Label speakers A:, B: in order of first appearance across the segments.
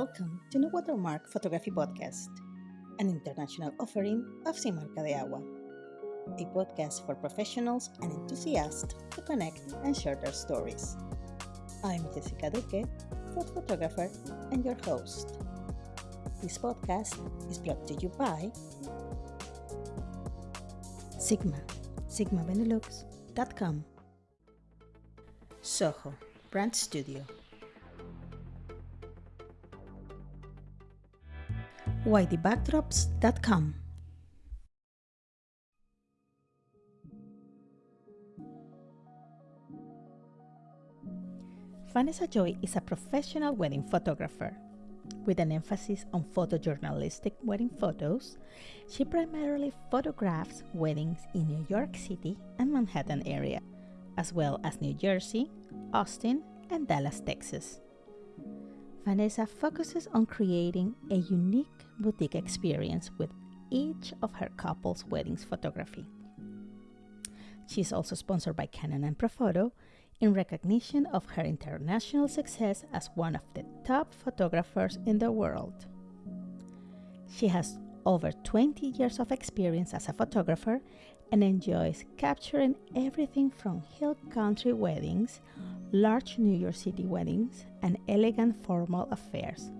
A: Welcome to No Watermark Photography Podcast, an international offering of Sin Marca de Agua, a podcast for professionals and enthusiasts to connect and share their stories. I'm Jessica Duque, food photographer and your host. This podcast is brought to you by Sigma, sigmabenelux.com, Soho, Brand Studio, YDBackdrops.com. Vanessa Joy is a professional wedding photographer. With an emphasis on photojournalistic wedding photos, she primarily photographs weddings in New York City and Manhattan area, as well as New Jersey, Austin, and Dallas, Texas. Vanessa focuses on creating a unique boutique experience with each of her couple's weddings photography. She is also sponsored by Canon and Profoto in recognition of her international success as one of the top photographers in the world. She has over 20 years of experience as a photographer and enjoys capturing everything from hill country weddings, large New York City weddings, and elegant formal affairs,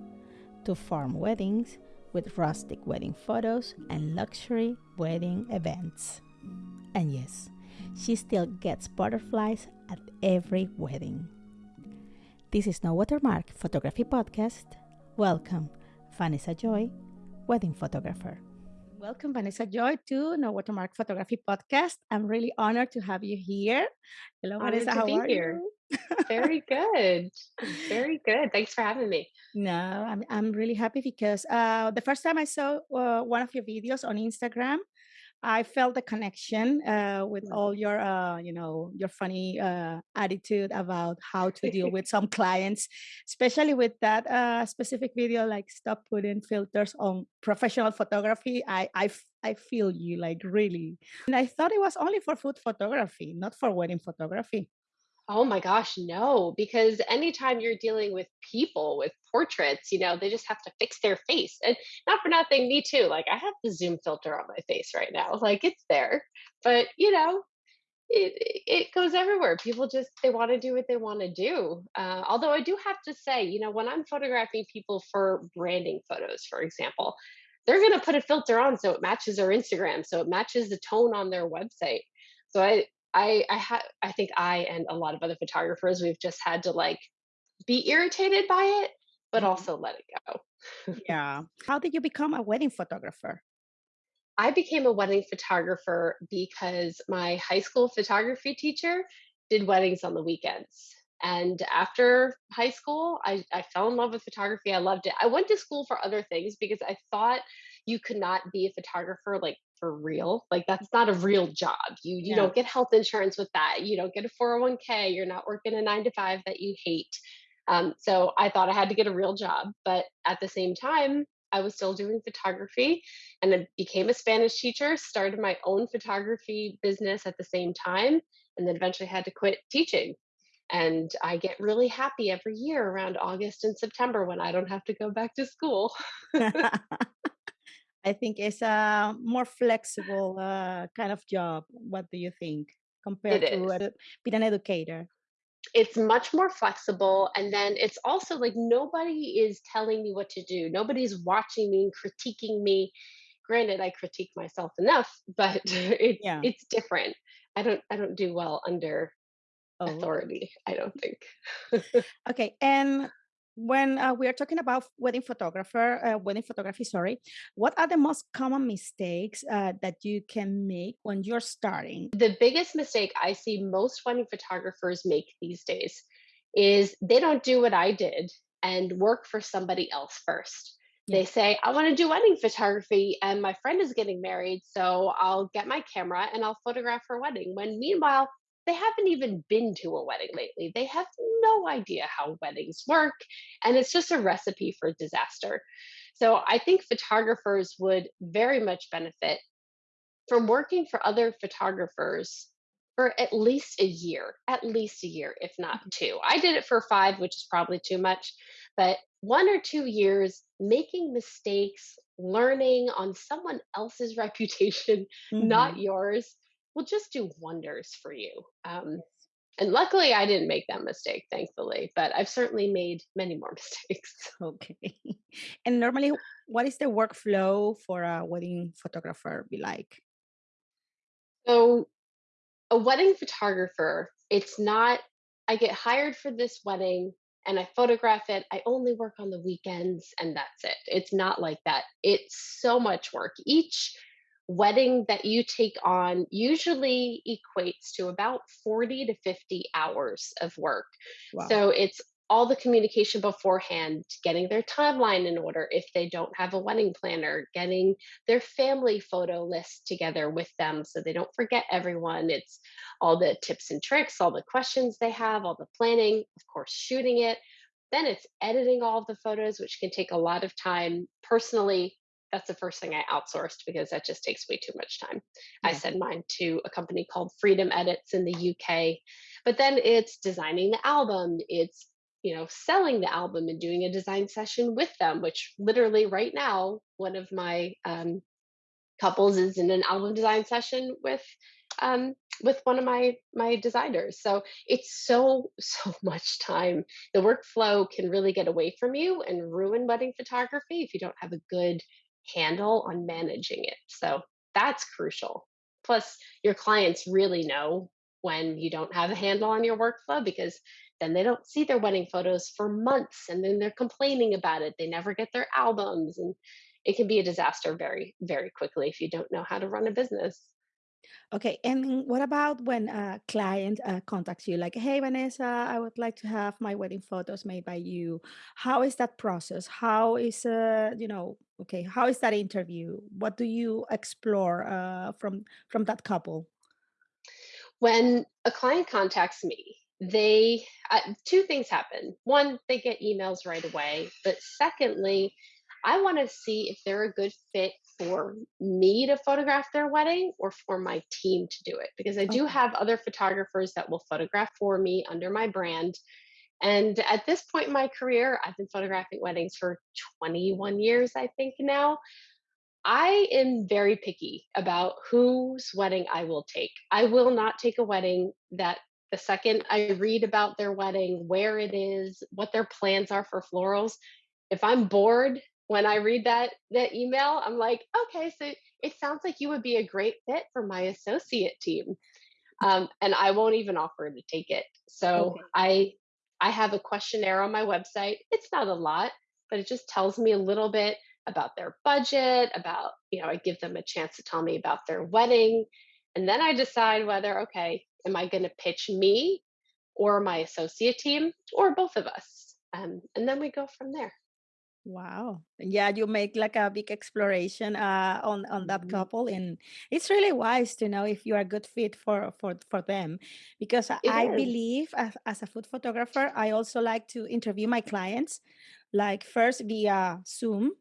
A: to farm weddings with rustic wedding photos and luxury wedding events. And yes, she still gets butterflies at every wedding. This is No Watermark Photography Podcast. Welcome, Vanessa Joy, wedding photographer. Welcome, Vanessa Joy, to No Watermark Photography Podcast. I'm really honored to have you here.
B: Hello, Vanessa. How are here. you? Very good. Very good. Thanks for having me.
A: No, I'm, I'm really happy because uh, the first time I saw uh, one of your videos on Instagram, I felt the connection uh, with all your, uh, you know, your funny uh, attitude about how to deal with some clients, especially with that uh, specific video, like stop putting filters on professional photography. I, I, I feel you like really, and I thought it was only for food photography, not for wedding photography.
B: Oh my gosh, no, because anytime you're dealing with people with portraits, you know, they just have to fix their face. And not for nothing, me too. Like I have the zoom filter on my face right now. Like it's there. But, you know, it it goes everywhere. People just they want to do what they want to do. Uh, although I do have to say, you know, when I'm photographing people for branding photos, for example, they're going to put a filter on so it matches their Instagram, so it matches the tone on their website. So I I I had I think I and a lot of other photographers we've just had to like be irritated by it, but mm-hmm. also let it
A: go. yeah. How did you become a wedding photographer?
B: I became a wedding photographer because my high school photography teacher did weddings on the weekends. And after high school, I, I fell in love with photography. I loved it. I went to school for other things because I thought you could not be a photographer like for real. Like that's not a real job. You you yeah. don't get health insurance with that. You don't get a 401k. You're not working a nine to five that you hate. Um, so I thought I had to get a real job, but at the same time, I was still doing photography and I became a Spanish teacher, started my own photography business at the same time, and then eventually had to quit teaching. And I get really happy every year around August and September when I don't have to go back to school.
A: I think it's a more flexible uh, kind of job. What do you think compared it to uh, being an educator?
B: It's much more flexible. And then it's also like nobody is telling me what to do. Nobody's watching me and critiquing me. Granted, I critique myself enough, but it's yeah. it's different. I don't I don't do well under oh. authority, I don't think.
A: okay. And when uh, we are talking about wedding photographer, uh, wedding photography, sorry, what are the most common mistakes uh, that you can make when you're starting?
B: The biggest mistake I see most wedding photographers make these days is they don't do what I did and work for somebody else first. Yeah. They say, I want to do wedding photography and my friend is getting married, so I'll get my camera and I'll photograph her wedding. When meanwhile, they haven't even been to a wedding lately. They have no idea how weddings work, and it's just a recipe for disaster. So I think photographers would very much benefit from working for other photographers for at least a year, at least a year, if not mm-hmm. two. I did it for five, which is probably too much, but one or two years making mistakes, learning on someone else's reputation, not
A: hmm
B: yours, will just do wonders for you. Um, and luckily, I didn't make that mistake, thankfully, but I've certainly made many more mistakes.
A: Okay. And normally, what is the workflow for a wedding photographer be like?
B: So, a wedding photographer, it's not, I get hired for this wedding and I photograph it. I only work on the weekends and that's it. It's not like that. It's so much work. Each wedding that you take on usually equates to about 40 to 50 hours of work.
A: Wow.
B: So it's all the communication beforehand, getting their timeline in order if they don't have a wedding planner, getting their family photo list together with them so they don't forget everyone. It's all the tips and tricks, all the questions they have, all the planning, of course, shooting it. Then it's editing all of the photos, which can take a lot of time. Personally, that's the first thing I outsourced because that just takes way too much time. I
A: Yeah.
B: send mine to a company called Freedom Edits in the UK. But then it's designing the album, it's you know, selling the album and doing a design session with them, which literally right now, one of my um, couples is in an album design session with um, with one of my my designers. So it's so so much time. The workflow can really get away from you and ruin wedding photography if you don't have a good handle on managing it. So that's crucial. Plus, your clients really know when you don't have a handle on your workflow because then they don't see their wedding photos for months and then they're complaining about it. They never get their albums and it can be a disaster very, very quickly if you don't know how to run a business.
A: Okay. And what about when a client uh, contacts you, like, "Hey, Vanessa, I would like to have my wedding photos made by you." How is that process? How is uh, you know, okay, how is that interview? What do you explore uh, from from that couple?
B: When a client contacts me, they uh, two things happen. One, they get emails right away, but secondly, I want to see if they're a good fit for me to photograph their wedding or for my team to do it because I do
A: Okay.
B: have other photographers that will photograph for me under my brand. And at this point in my career, I've been photographing weddings for 21 years, I think now. I am very picky about whose wedding I will take. I will not take a wedding that the second I read about their wedding, where it is, what their plans are for florals, if I'm bored when I read that that email, I'm like, okay, so it sounds like you would be a great fit for my associate team. Um, and I won't even offer to take it. So
A: Okay.
B: I I have a questionnaire on my website. It's not a lot, but it just tells me a little bit about their budget, about, you know, I give them a chance to tell me about their wedding. And then I decide whether, okay, am I going to pitch me or my associate team or both of us? Um, and then we go from there.
A: Wow. Yeah, you make like a big exploration uh, on on that
B: Mhm.
A: couple, and it's really wise to know if you are a good fit for for for them, because I
B: It
A: I
B: is.
A: believe as, as a food photographer, I also like to interview my clients, like first via Zoom,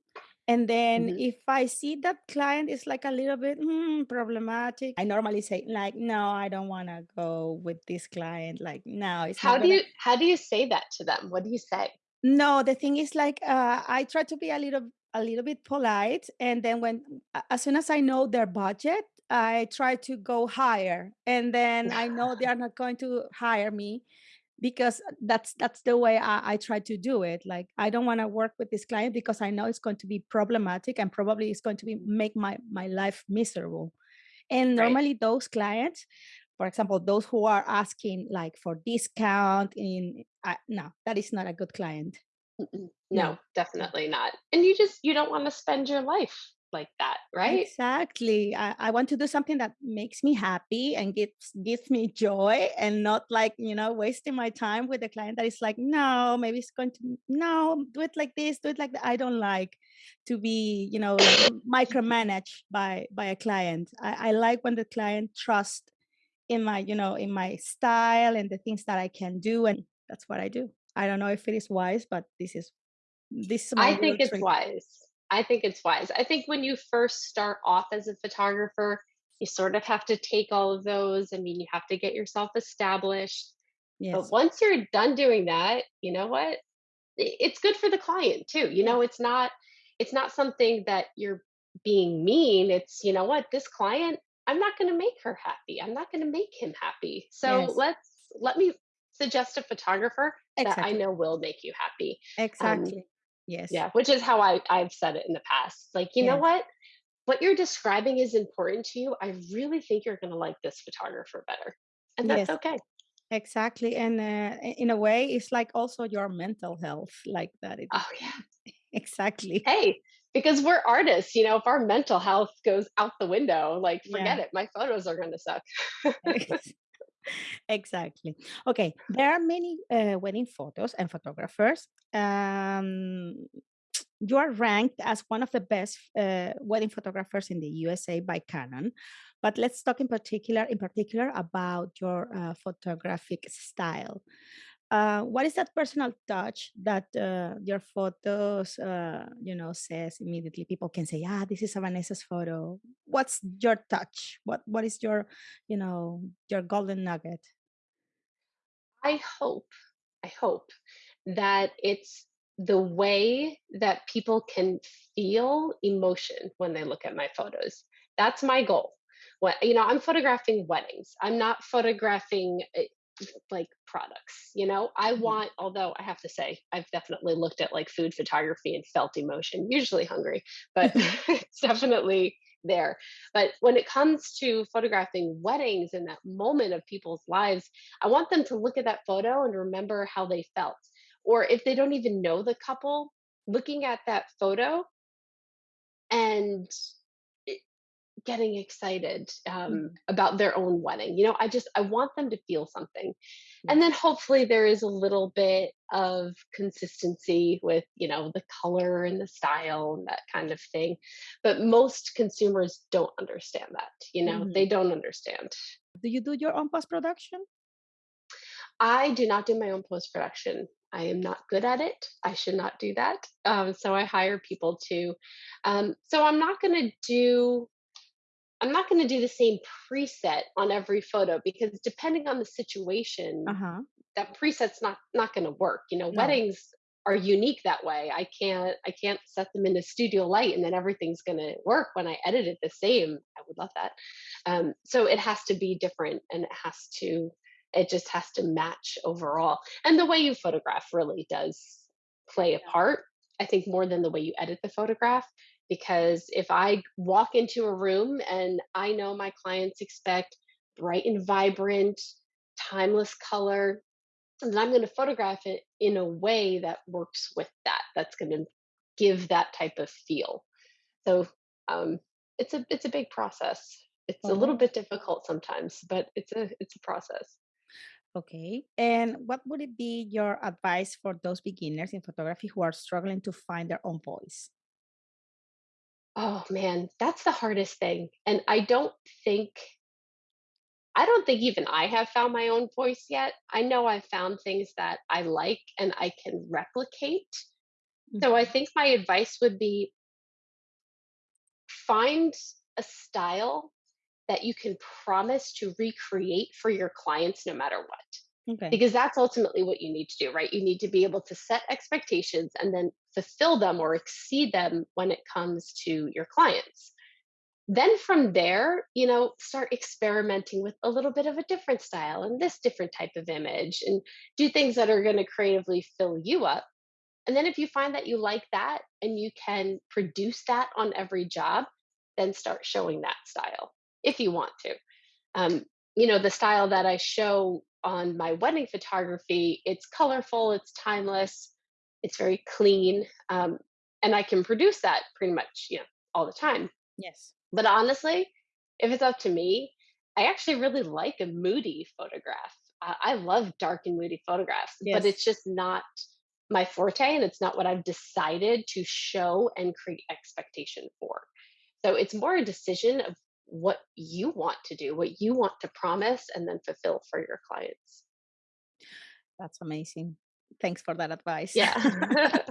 A: and then
B: Mhm.
A: if I see that client is like a little bit hmm, problematic, I normally say like, no, I don't want to go with this client. Like, no, it's
B: How
A: not
B: do
A: gonna
B: you how do you say that to them? What do you say?
A: No, the thing is like uh, I try to be a little a little bit polite, and then when as soon as I know their budget, I try to go higher, and then I know they are not going to hire me because that's that's the way I, I try to do it. Like I don't want to work with this client because I know it's going to be problematic and probably it's going to be make my my life miserable. And
B: Right.
A: normally those clients, for example, those who are asking like for discount in uh, no, that is not a good client.
B: No,
A: No.
B: Definitely not. And you just you don't wanna spend your life like that, right?
A: Exactly. I, I want to do something that makes me happy and gives gives me joy and not like, you know, wasting my time with a client that is like, no, maybe it's going to no, do it like this, do it like that. I don't like to be, you know, micromanaged by by a client. I, I like when the client trusts in my, you know, in my style and the things that I can do. And that's what I do. I don't know if it is wise, but this is this is
B: I think it's
A: trick.
B: wise. I think it's wise. I think when you first start off as a photographer, you sort of have to take all of those. I mean, you have to get yourself established.
A: yes.
B: But once you're done doing that, you know what? it's good for the client too. You know, it's not it's not something that you're being mean. It's, you know what, this client, I'm not going to make her happy. I'm not going to make him happy. So
A: Yes.
B: let's let me suggest a photographer that I know will make you happy. Um,
A: Exactly. Yes.
B: yeah, which is how I I've said it in the past. Like, you know what? What you're describing is important to you. I really think you're going to like this photographer better. And that's
A: Yes.
B: okay.
A: Exactly. And uh, in a way, it's like also your mental health, like that. It,
B: Oh yeah.
A: exactly.
B: Hey, because we're artists, you know, if our mental health goes out the window, like
A: Yeah.
B: forget it. My photos are going to suck.
A: Exactly. Okay, there are many uh, wedding photos and photographers. Um, you are ranked as one of the best uh, wedding photographers in the USA by Canon. But let's talk in particular, in particular, about your uh, photographic style. Uh, what is that personal touch that uh, your photos, uh, you know, says immediately? People can say, "Ah, this is a Vanessa's photo." What's your touch? What What is your, you know, your golden nugget?
B: I hope, I hope that it's the way that people can feel emotion when they look at my photos. That's my goal. What you know, I'm photographing weddings. I'm not photographing uh, like products. You know, I
A: Mhm.
B: want. Although I have to say, I've definitely looked at like food photography and felt emotion. Usually hungry, but it's definitely there. But when it comes to photographing weddings and that moment of people's lives, I want them to look at that photo and remember how they felt. Or if they don't even know the couple, looking at that photo and getting excited um,
A: Mhm.
B: about their own wedding. You know, I just I want them to feel something, and then hopefully there is a little bit of consistency with you know the color and the style and that kind of thing. But most consumers don't understand that. You know, they
A: Mhm.
B: don't understand.
A: Do you do your own post production?
B: I do not do my own post production. I am not good at it. I should not do that. Um, so I hire people to. Um, so I'm not going to do. I'm not going to do the same preset on every photo because depending on the situation,
A: huh.
B: that preset's not not going to work. You know,
A: No.
B: weddings are unique that way. I can't I can't set them in a studio light and then everything's going to work when I edit it the same. I would love that. Um, so it has to be different and it has to it just has to match overall. And the way you photograph really does play a part. I think more than the way you edit the photograph because if I walk into a room and I know my clients expect bright and vibrant, timeless color, and then I'm going to photograph it in a way that works with that. That's going to give that type of feel. So um, it's a it's a big process. It's a little bit difficult sometimes, but it's a it's a process.
A: okay. And what would it be your advice for those beginners in photography who are struggling to find their own voice?
B: Oh man, that's the hardest thing. And I don't think I don't think even I have found my own voice yet. I know I've found things that I like and I can replicate. So I
A: Mhm.
B: think my advice would be find a style that you can promise to recreate for your clients no matter what.
A: Okay.
B: Because that's ultimately what you need to do, right? You need to be able to set expectations and then fulfill them or exceed them when it comes to your clients. Then from there, you know, start experimenting with a little bit of a different style and this different type of image and do things that are going to creatively fill you up. And then if you find that you like that and you can produce that on every job, then start showing that style if you want to. Um, you know, the style that I show on my wedding photography, it's colorful, it's timeless, it's very clean, um, and I can produce that pretty much, you know, all the time.
A: Yes.
B: But honestly, if it's up to me, I actually really like a moody photograph. I, I love dark and moody photographs, but it's just not my forte, and it's not what I've decided to show and create expectation for. So it's more a decision of what you want to do, what you want to promise and then fulfill for your clients.
A: That's amazing. Thanks for that advice.
B: Yeah.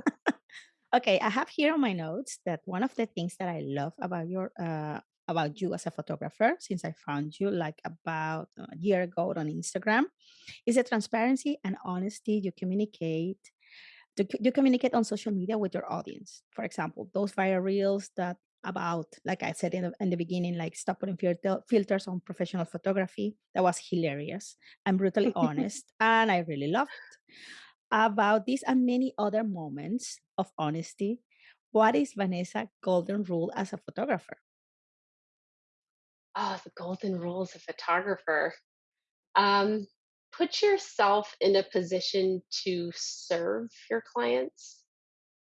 A: okay, I have here on my notes that one of the things that I love about your uh, about you as a photographer, since I found you like about a year ago on Instagram, is the transparency and honesty you communicate you communicate on social media with your audience? For example, those viral reels that about, like I said in the, in the beginning, like stop putting filter, filters on professional photography. That was hilarious and brutally honest, and I really loved about this and many other moments of honesty. What is Vanessa golden rule as a photographer?
B: Oh, the golden rule as a photographer. Um, put yourself in a position to serve your clients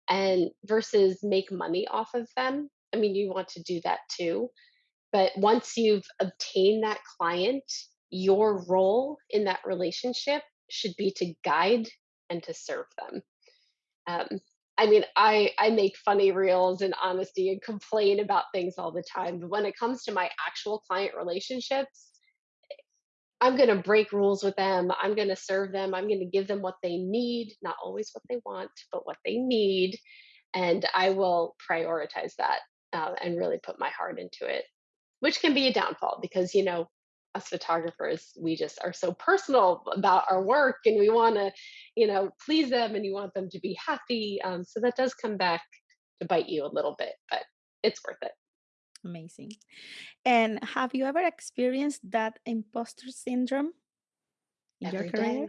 B: and versus make money off of them. I mean, you want to do that too. But once you've obtained that client, your role in that relationship should be to guide and to serve them. Um, I mean, I I make funny reels and honesty and complain about things all the time, but when it comes to my actual client relationships, I'm going to break rules with them. I'm going to serve them. I'm going to give them what they need, not always what they want, but what they need, and I will prioritize that uh, and really put my heart into it, which can be a downfall because you know us photographers we just are so personal about our work and we want to you know please them and you want them to be happy um, so that does come back to bite you a little bit but it's worth it
A: Amazing. And have you ever experienced that imposter syndrome in your career?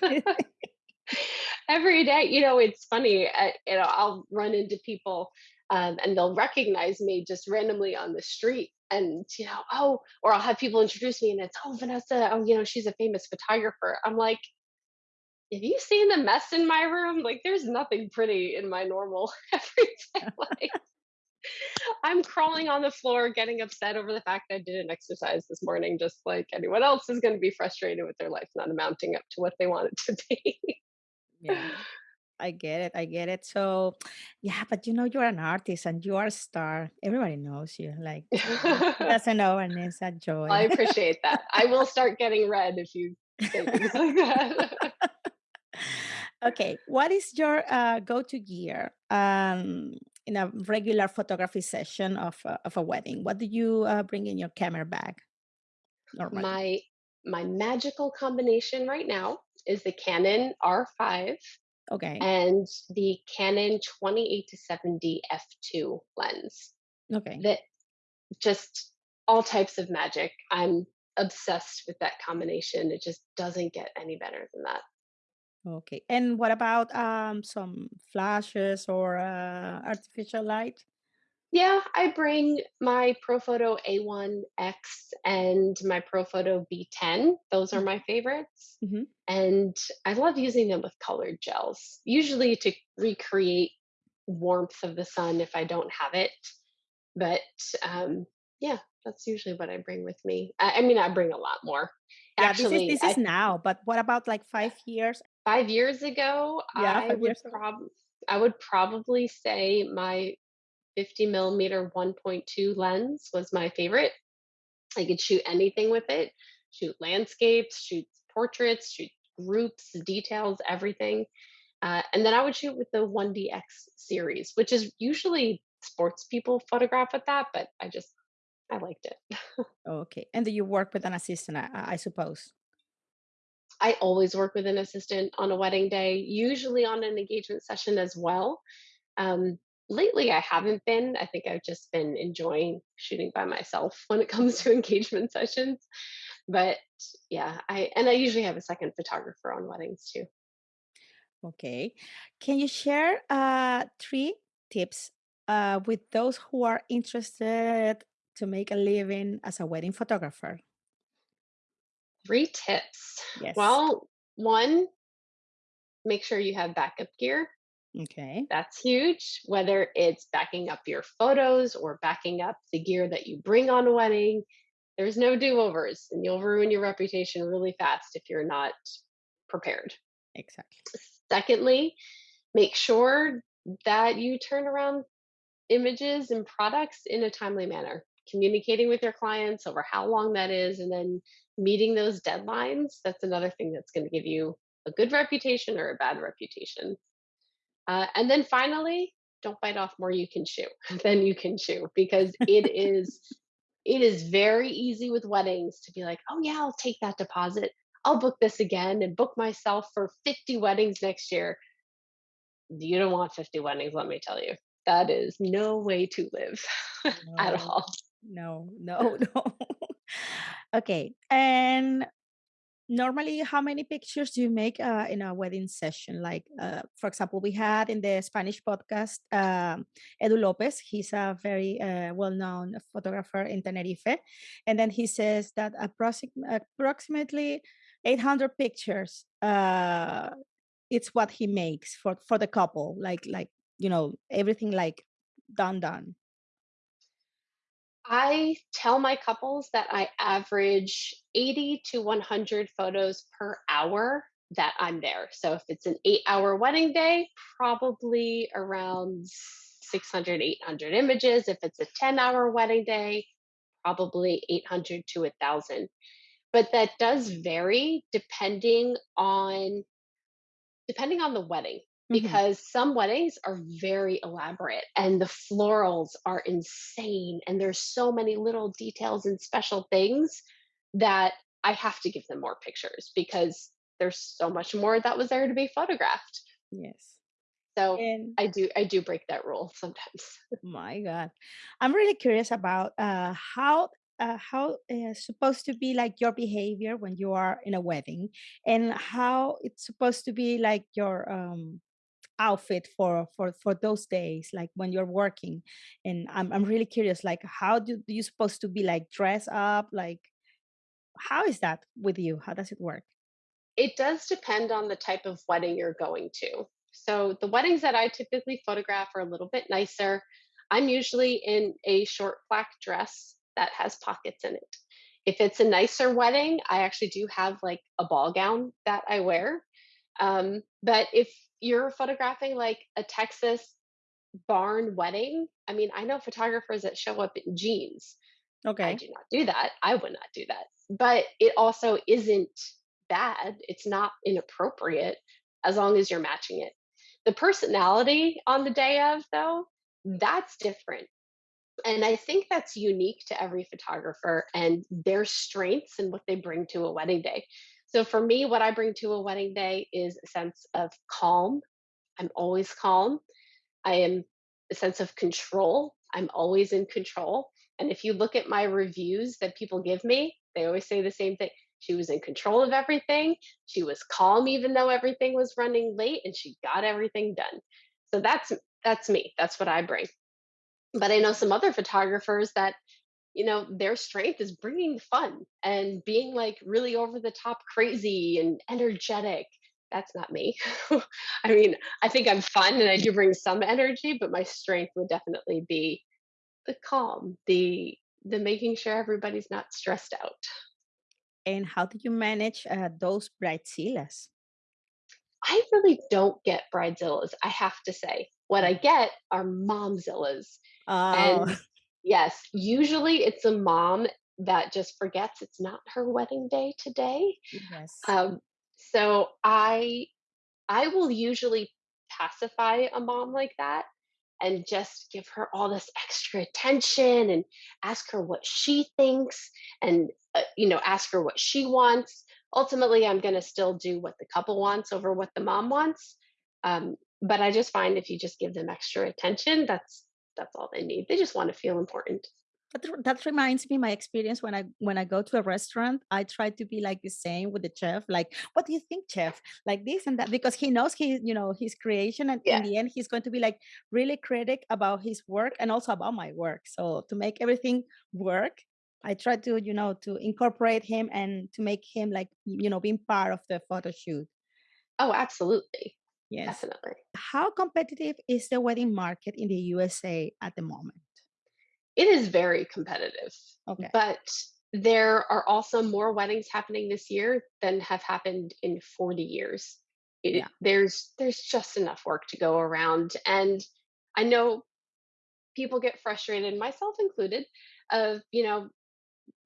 B: day every day you know it's funny I, you know i'll run into people um, and they'll recognize me just randomly on the street and you know oh or i'll have people introduce me and it's oh vanessa oh you know she's a famous photographer. I'm like have you seen the mess in my room? Like there's nothing pretty in my normal everyday life. I'm crawling on the floor, getting upset over the fact that I didn't exercise this morning, just like anyone else is going to be frustrated with their life not amounting up to what they want it to be.
A: Yeah, I get it. I get it. So, yeah, but you know, you're an artist and you are a star. Everybody knows you. Like, doesn't know Vanessa
B: I
A: Joy?
B: I appreciate that. I will start getting red if you say things like that.
A: okay, what is your uh, go-to gear um, in a regular photography session of a, of a wedding? What do you uh, bring in your camera bag normally?
B: my my magical combination right now is the Canon R5
A: Okay,
B: and the Canon 28 to 70 f2 lens.
A: okay,
B: That just all types of magic. I'm obsessed with that combination. It just doesn't get any better than that.
A: okay. And what about um, some flashes or uh, artificial light?
B: Yeah, I bring my Profoto A1X and my Profoto B10. Those are my favorites.
A: Mm-hmm.
B: And I love using them with colored gels, usually to recreate warmth of the sun if I don't have it. But um, yeah, that's usually what I bring with me. I, I mean, I bring a lot more.
A: Yeah, this is this is
B: I
A: now, but what about like five years?
B: 5 years ago,
A: Yeah,
B: I
A: five
B: would
A: years ago.
B: prob I would probably say my 50 millimeter 1.2 lens was my favorite. I could shoot anything with it, shoot landscapes, shoot portraits, shoot groups, details, everything. Uh, and then I would shoot with the 1DX series, which is usually sports people photograph with that, but I just, I liked it.
A: Okay, and do you work with an assistant? I, I suppose.
B: I always work with an assistant on a wedding day, usually on an engagement session as well. Um, lately, I haven't been. I think I've just been enjoying shooting by myself when it comes to engagement sessions. But yeah, I and I usually have a second photographer on weddings too.
A: Okay. Can you share uh, three tips uh, with those who are interested to make a living as a wedding photographer?
B: Three tips.
A: Yes.
B: Well, one, make sure you have backup gear.
A: Okay.
B: That's huge. Whether it's backing up your photos or backing up the gear that you bring on a wedding, there's no do overs, and you'll ruin your reputation really fast if you're not prepared.
A: Exactly.
B: Secondly, make sure that you turn around images and products in a timely manner, communicating with your clients over how long that is, and then meeting those deadlines. That's another thing that's going to give you a good reputation or a bad reputation. Uh, and then finally, don't bite off more you can chew than you can chew because it is it is very easy with weddings to be like, oh yeah, I'll take that deposit. I'll book this again and book myself for 50 weddings next year you don't want 50 weddings, let me tell you. That is no way to live at all.
A: no, no, no. Okay, and normally, how many pictures do you make uh, in a wedding session? Like, uh, for example, we had in the Spanish podcast um, Edu Lopez. He's a very uh, well-known photographer in Tenerife, and then he says that approxi- approximately 800 pictures. Uh, it's what he makes for for the couple. Like, like you know, everything like done, done.
B: I tell my couples that I average 80 to 100 photos per hour that I'm there. So if it's an eight hour wedding day, probably around 600, 800 images. If it's a 10 hour wedding day, probably 800 to 1,000. But that does vary depending on depending on the wedding
A: hmm
B: because some weddings are very elaborate and the florals are insane and there's so many little details and special things that I have to give them more pictures because there's so much more that was there to be photographed.
A: Yes.
B: So
A: And
B: I do I do break that rule sometimes.
A: My God, I'm really curious about uh, how uh, how it's supposed to be like your behavior when you are in a wedding, and how it's supposed to be like your um, outfit for for for those days, like when you're working. And I'm I'm really curious, like how do, you supposed to be like dress up? Like how is that with you? How does it work?
B: It does depend on the type of wedding you're going to. So the weddings that I typically photograph are a little bit nicer. I'm usually in a short black dress that has pockets in it. If it's a nicer wedding, I actually do have like a ball gown that I wear. Um, but if you're photographing like a Texas barn wedding, I mean, I know photographers that show up in jeans.
A: Okay.
B: I do not do that. I would not do that. But it also isn't bad. It's not inappropriate as long as you're matching it. The personality on the day of, though, that's different. And I think that's unique to every photographer and their strengths and what they bring to a wedding day. So for me, what I bring to a wedding day is a sense of calm. I'm always calm. I am a sense of control. I'm always in control. And if you look at my reviews that people give me, they always say the same thing. She was in control of everything. She was calm even though everything was running late and she got everything done. So that's that's me. That's what I bring. But I know some other photographers that you know their strength is bringing fun and being like really over the top crazy and energetic. That's not me. I mean i think i'm fun and i do bring some energy but my strength would definitely be the calm the the making sure everybody's not stressed out.
A: And how do you manage uh, those bridezillas?
B: i really don't get bridezillas i have to say. What i get are momzillas
A: Oh,
B: and yes usually it's a mom that just forgets it's not her wedding day today
A: yes.
B: Um, so I I will usually pacify a mom like that and just give her all this extra attention and ask her what she thinks and uh, you know ask her what she wants. Ultimately, I'm going to still do what the couple wants over what the mom wants. Um, but I just find if you just give them extra attention, that's that's all they need. They just want to feel important.
A: That, that reminds me my experience when I when I go to a restaurant. I try to be like the same with the chef. Like, what do you think, chef? Like this and that, because he knows he, you know, his creation, and in the end, he's going to be like really critic about his work and also about my work. So to make everything work, I try to, you know, to incorporate him and to make him like, you know, being part of the photo shoot.
B: Oh, absolutely.
A: Yes.
B: Definitely.
A: How competitive is the wedding market in the USA at the moment?
B: It is very competitive,
A: Okay.
B: but there are also more weddings happening this year than have happened in 40 years. It,
A: Yeah.
B: there's there's just enough work to go around, and I know people get frustrated, myself included, of you know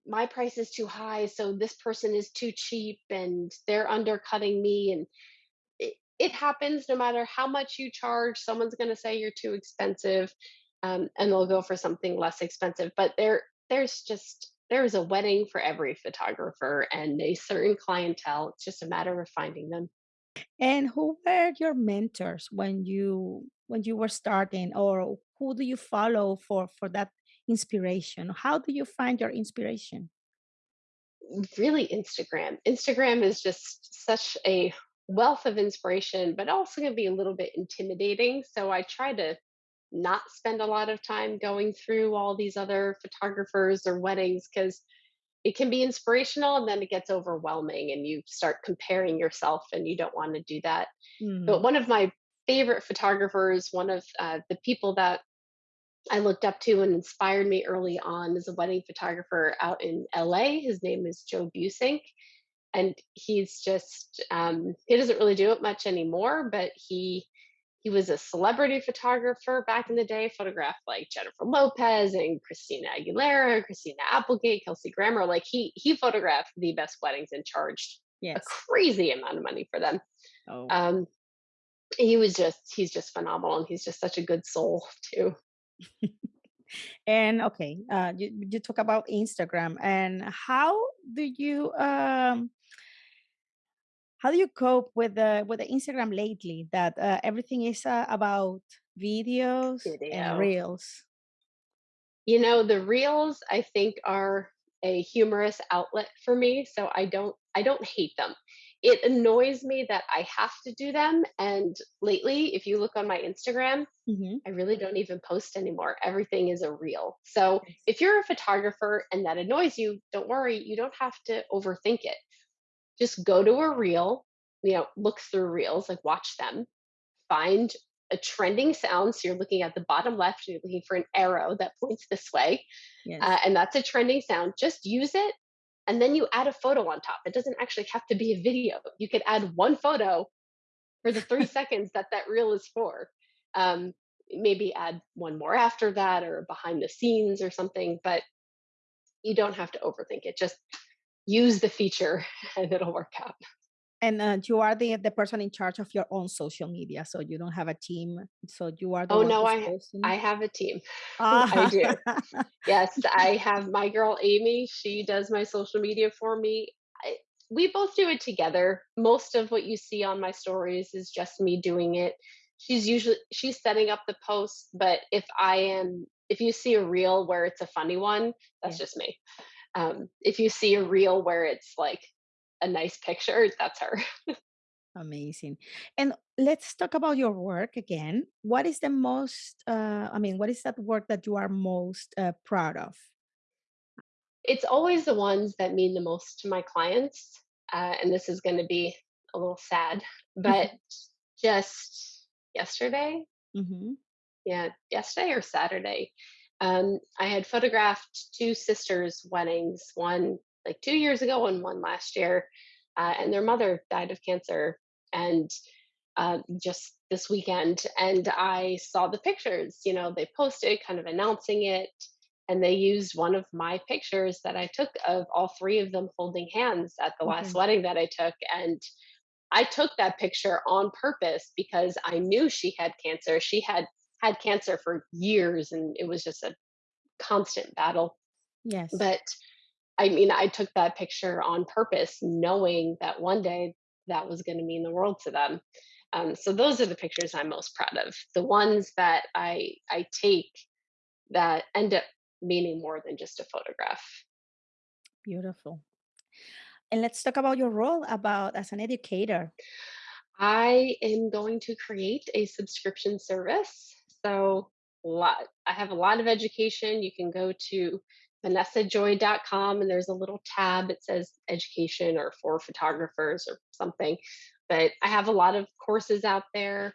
B: my price is too high, so this person is too cheap, and they're undercutting me, and it, happens no matter how much you charge. Someone's going to say you're too expensive, um, and they'll go for something less expensive. But there, there's just there is a wedding for every photographer and a certain clientele. It's just a matter of finding them.
A: And who were your mentors when you when you were starting, or who do you follow for for that inspiration? How do you find your inspiration?
B: Really Instagram. Instagram is just such a wealth of inspiration, but also can be a little bit intimidating. So I try to not spend a lot of time going through all these other photographers or weddings because it can be inspirational and then it gets overwhelming and you start comparing yourself and you don't want to do that. But
A: Mhm.
B: one of my favorite photographers, one of uh, the people that I looked up to and inspired me early on is a wedding photographer out in LA. His name is Joe Buissink. And he's just um, he doesn't really do it much anymore, but he he was a celebrity photographer back in the day, photographed like Jennifer Lopez and Christina Aguilera, Christina Applegate, Kelsey Grammer. Like he he photographed the best weddings and charged a crazy amount of money for them.
A: Oh.
B: Um, he was just he's just phenomenal and he's just such a good soul too.
A: And okay, uh, you you talk about Instagram, and how do you um how do you cope with the with the Instagram lately? That uh, everything is uh, about videos and reels.
B: You know, the reels I think are a humorous outlet for me, so I don't I don't hate them. It annoys me that I have to do them, and lately, if you look on my Instagram,
A: hmm
B: I really don't even post anymore. Everything is a reel. So, if you're a photographer and that annoys you, don't worry, you don't have to overthink it. Just go to a reel, you know, look through reels, like watch them, find a trending sound. So you're looking at the bottom left and you're looking for an arrow that points this way uh, and that's a trending sound. Just use it, and then you add a photo on top. It doesn't actually have to be a video. You could add one photo for the three seconds that that reel is for. Um, maybe add one more after that, or behind the scenes, or something. But you don't have to overthink it. Just use the feature, and it'll work out.
A: And uh, you are the the person in charge of your own social media, so you don't have a team. So you are the
B: Oh no, I
A: posting.
B: I have a team. I
A: Ah,
B: do. Yes, I have my girl Amy, she does my social media for me. I we both do it together. Most of what you see on my stories is just me doing it. She's usually she's setting up the posts, but if I am if you see a reel where it's a funny one, that's
A: yes.
B: just me. Um, if you see a reel where it's like a nice picture, that's her.
A: Amazing. And let's talk about your work again. What is the most, uh, I mean, what is that work that you are most uh, proud of?
B: It's always the ones that mean the most to my clients, uh, and this is gonna be a little sad, but just yesterday
A: hmm
B: yeah, yesterday or Saturday, um, I had photographed two sisters' weddings, one like 2 years ago and one last year, uh, and their mother died of cancer, and, uh, just this weekend, and I saw the pictures, you know, they posted kind of announcing it, and they used one of my pictures that I took of all 3 of them holding hands at the last
A: Okay.
B: wedding that I took, and I took that picture on purpose because I knew she had cancer. She had had cancer for years and it was just a constant battle.
A: Yes.
B: But I mean, I took that picture on purpose, knowing that one day that was going to mean the world to them. Um, so those are the pictures I'm most proud of. The ones that I I take that end up meaning more than just a photograph.
A: Beautiful. And let's talk about your role about as an educator.
B: I am going to create a subscription service. So, lot I have a lot of education. You can go to vanessajoy.com and there's a little tab that says education or for photographers or something. But I have a lot of courses out there.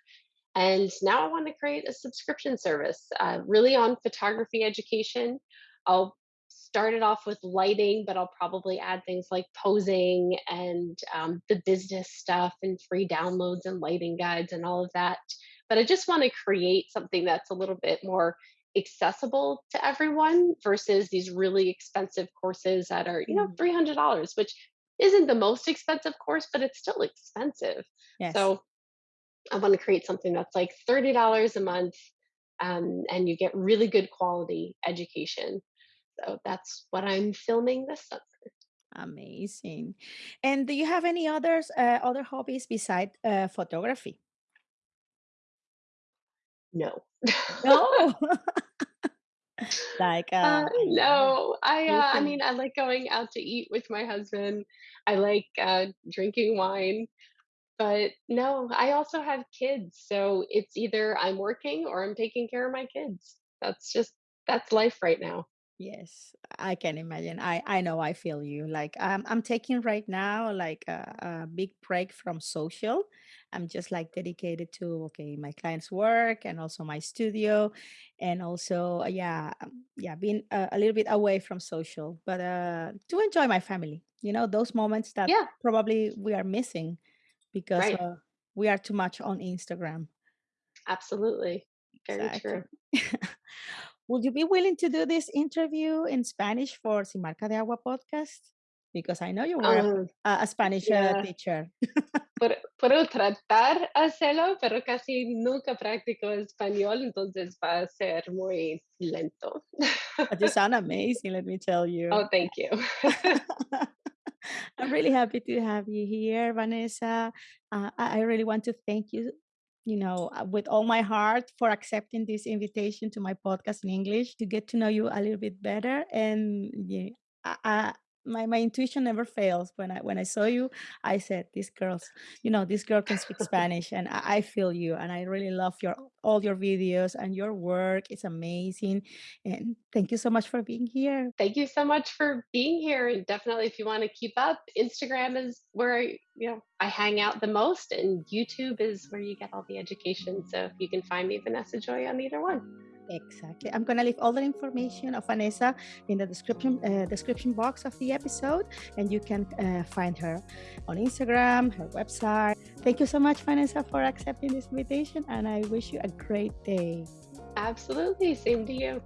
B: And now I want to create a subscription service, uh, really on photography education. I'll start it off with lighting, but I'll probably add things like posing and um, the business stuff and free downloads and lighting guides and all of that. But I just want to create something that's a little bit more accessible to everyone versus these really expensive courses that are, you know,
A: Mhm.
B: $300, which isn't the most expensive course, but it's still expensive.
A: Yes.
B: So I want to create something that's like $30 a month um, and you get really good quality education. So that's what I'm filming this summer.
A: Amazing. And do you have any others, uh, other hobbies beside uh, photography?
B: No.
A: No. like, uh,
B: Uh, no, I, uh, I mean, I like going out to eat with my husband. I like, uh, drinking wine, but no, I also have kids, so it's either I'm working or I'm taking care of my kids. That's just that's life right now.
A: Yes, I can imagine. I I know I feel you. Like I'm I'm taking right now like a, a big break from social. I'm just like dedicated to okay, my clients' work and also my studio and also uh, yeah, um, yeah, being a, a little bit away from social, but uh to enjoy my family. You know, those moments that
B: Yeah,
A: probably we are missing because
B: right.
A: uh, we are too much on Instagram.
B: Absolutely. Very
A: Exactly.
B: true.
A: Would you be willing to do this interview in Spanish for Sin Marca de Agua podcast? Because I know you were
B: Um,
A: a- a Spanish uh,
B: yeah,
A: teacher.
B: puedo, puedo tratar hacerlo, pero casi nunca practico español, entonces va a ser muy lento.
A: But you sound amazing, let me tell you.
B: Oh, thank you.
A: I'm really happy to have you here, Vanessa. Uh, I I really want to thank you, you know, uh, with all my heart for accepting this invitation to my podcast in English to get to know you a little bit better. And yeah, I, my my intuition never fails. When I when I saw you, I said, "This girl's, you know, this girl can speak Spanish," and I, I feel you. And I really love your all your videos and your work. It's amazing. And thank you so much for being here.
B: Thank you so much for being here. And definitely, if you want to keep up, Instagram is where I, you know, I hang out the most, and YouTube is where you get all the education. So you can find me Vanessa Joy on either one.
A: Exactly. I'm gonna leave all the information of Vanessa in the description uh, description box of the episode, and you can uh, find her on Instagram, her website. Thank you so much, Vanessa, for accepting this invitation, and I wish you a great day.
B: Absolutely. Same to you.